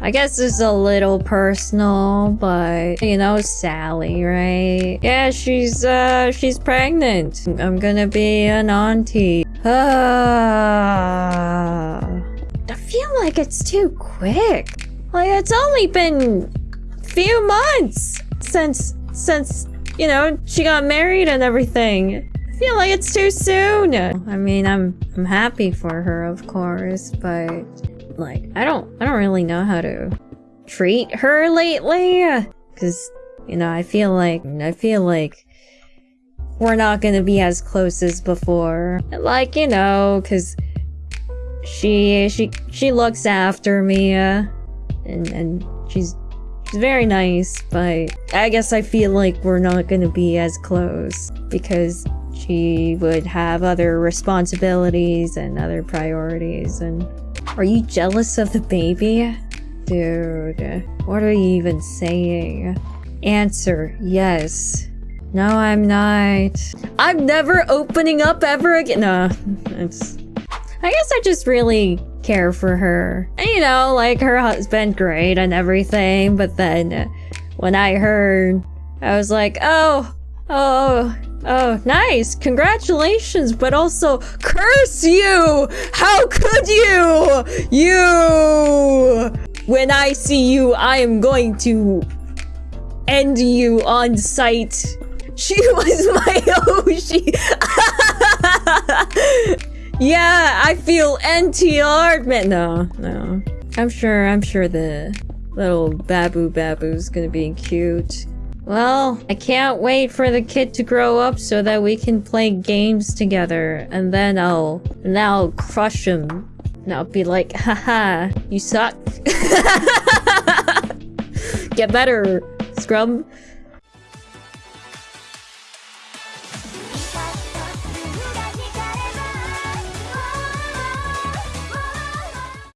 I guess it's a little personal, but you know, Sally, right? Yeah, she's uh she's pregnant. I'm gonna be an auntie. Ah. I feel like it's too quick. Like it's only been few months since since you know she got married and everything. I feel like it's too soon. I mean, I'm I'm happy for her, of course, but like I don't I don't really know how to treat her lately cuz you know, I feel like I feel like we're not to be as close as before. Like, you know, cuz she she she looks after me uh, and and she's she's very nice, but I guess I feel like we're not to be as close because she would have other responsibilities and other priorities and are you jealous of the baby? Dude, what are you even saying? Answer, yes. No, I'm not. I'm never opening up ever again. No, it's... I guess I just really care for her. And you know, like her husband, great and everything, but then when I heard, I was like, oh, oh, Oh, nice. Congratulations, but also curse you! How could you? You! When I see you, I am going to end you on sight. She was my Oshi. yeah, I feel NTR. No, no. I'm sure, I'm sure the little babu babu's gonna be cute. Well, I can't wait for the kid to grow up so that we can play games together. And then I'll, and I'll crush him. And I'll be like, haha, you suck. Get better, scrub.